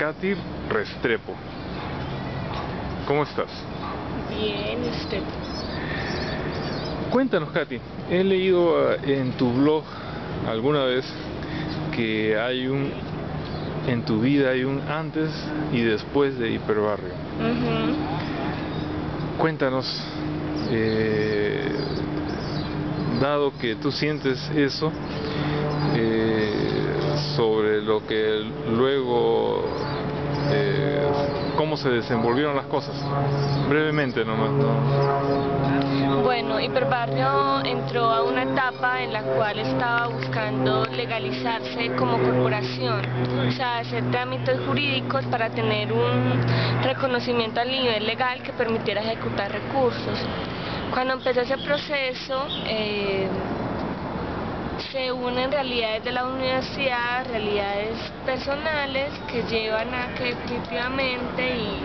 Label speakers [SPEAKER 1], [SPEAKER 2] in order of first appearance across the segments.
[SPEAKER 1] Katy Restrepo. ¿Cómo estás?
[SPEAKER 2] Bien, usted.
[SPEAKER 1] Cuéntanos, Katy. He leído eh, en tu blog alguna vez que hay un en tu vida hay un antes y después de Hiperbarrio. Cuéntanos, eh, dado que tú sientes eso, eh, sobre lo que luego cómo se desenvolvieron las cosas. Brevemente nomás.
[SPEAKER 2] Bueno, Hiperbarrio entró a una etapa en la cual estaba buscando legalizarse como corporación, o sea, hacer trámites jurídicos para tener un reconocimiento a nivel legal que permitiera ejecutar recursos. Cuando empezó ese proceso, eh, se unen realidades de la universidad, realidades personales que llevan a que definitivamente y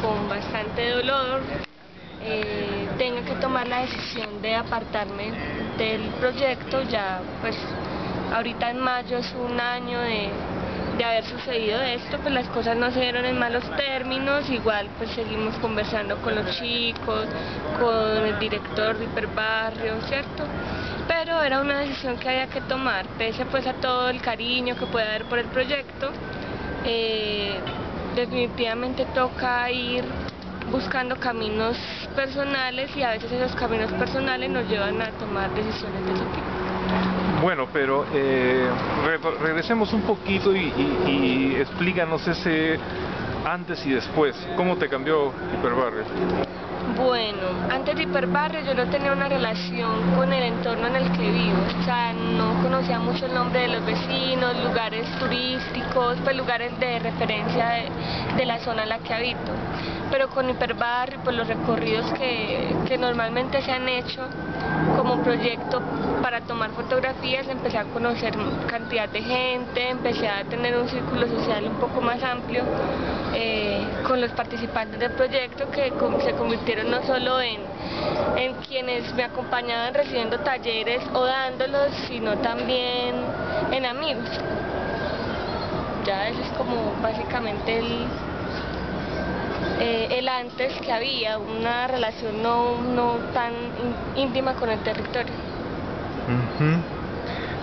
[SPEAKER 2] con bastante dolor eh, tenga que tomar la decisión de apartarme del proyecto. Ya pues ahorita en mayo es un año de, de haber sucedido esto, pues las cosas no se dieron en malos términos, igual pues seguimos conversando con los chicos, con el director de Hiperbarrio, ¿cierto? pero era una decisión que había que tomar, pese pues a todo el cariño que puede haber por el proyecto, eh, definitivamente toca ir buscando caminos personales y a veces esos caminos personales nos llevan a tomar decisiones de ese tipo.
[SPEAKER 1] Bueno, pero eh, regresemos un poquito y, y explícanos ese antes y después. ¿Cómo te cambió Hiperbarrio?
[SPEAKER 2] Bueno, antes de Hiperbarrio yo no tenía una relación con el entorno en el que vivo, o sea, no conocía mucho el nombre de los vecinos, lugares turísticos, pues lugares de referencia de, la zona en la que habito. Pero con Hiperbarrio, pues los recorridos que normalmente se han hecho como proyecto para tomar fotografías, empecé a conocer cantidad de gente, empecé a tener un círculo social un poco más amplio eh, con los participantes del proyecto que se convirtieron no solo en, en quienes me acompañaban recibiendo talleres o dándolos, sino también en amigos. Ya eso es como básicamente el, eh, el antes que había, una relación no, no tan íntima con el territorio.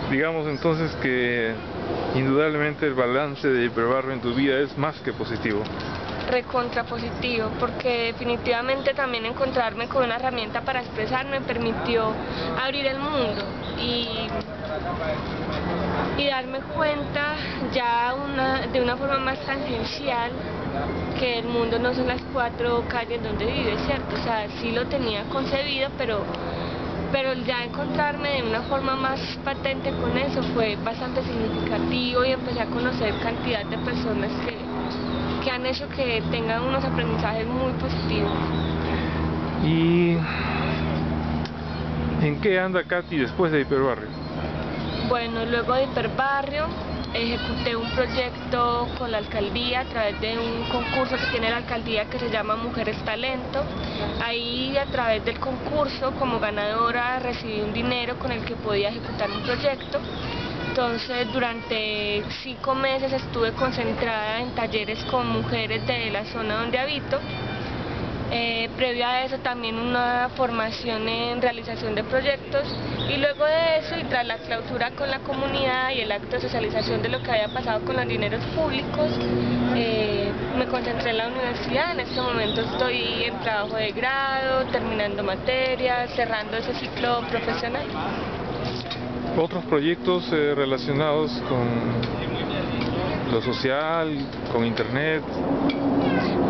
[SPEAKER 1] Digamos entonces que indudablemente el balance de Hiperbarrio en tu vida es más que positivo.
[SPEAKER 2] Recontra positivo, porque definitivamente también encontrarme con una herramienta para expresarme me permitió abrir el mundo y, y darme cuenta ya una, de una forma más tangencial que el mundo no son las cuatro calles donde vive, ¿cierto? O sea, sí lo tenía concebido, pero pero ya encontrarme de una forma más patente con eso fue bastante significativo y empecé a conocer cantidad de personas que, que han hecho que tengan unos aprendizajes muy positivos.
[SPEAKER 1] ¿Y en qué anda Katy después de Hiperbarrio?
[SPEAKER 2] Bueno, luego de Hiperbarrio ejecuté un proyecto con la alcaldía a través de un concurso que tiene la alcaldía que se llama Mujeres Talento. Ahí a través del concurso como ganadora recibí un dinero con el que podía ejecutar un proyecto. Entonces durante cinco meses estuve concentrada en talleres con mujeres de la zona donde habito eh, previo a eso también una formación en realización de proyectos y luego de eso y tras la clausura con la comunidad y el acto de socialización de lo que había pasado con los dineros públicos, eh, me concentré en la universidad, en este momento estoy en trabajo de grado, terminando materias, cerrando ese ciclo profesional.
[SPEAKER 1] ¿Otros proyectos eh, relacionados con lo social, con internet?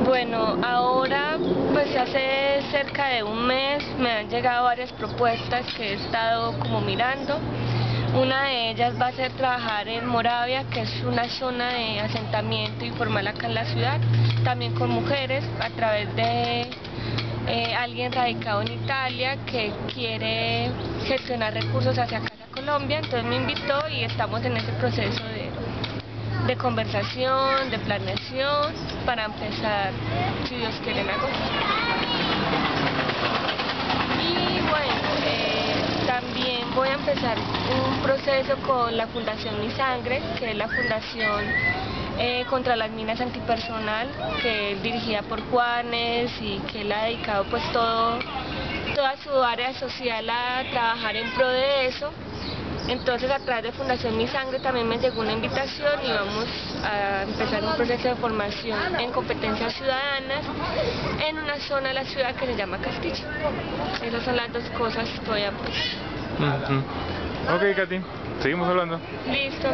[SPEAKER 2] Bueno, ahora hace cerca de un mes me han llegado varias propuestas que he estado como mirando. Una de ellas va a ser trabajar en Moravia, que es una zona de asentamiento informal acá en la ciudad, también con mujeres a través de eh, alguien radicado en Italia que quiere gestionar recursos hacia acá Colombia, entonces me invitó y estamos en ese proceso de de conversación, de planeación, para empezar, si Dios quiere, en agosto. Y bueno, eh, también voy a empezar un proceso con la Fundación Mi Sangre, que es la fundación eh, contra las minas antipersonal, que es dirigida por Juanes y que él ha dedicado pues todo, toda su área social a trabajar en pro de eso. Entonces a través de Fundación Mi Sangre también me llegó una invitación y vamos a empezar un proceso de formación en competencias ciudadanas en una zona de la ciudad que se llama Castillo. Esas son las dos cosas que voy a
[SPEAKER 1] Ok, Katy, seguimos hablando.
[SPEAKER 2] Listo.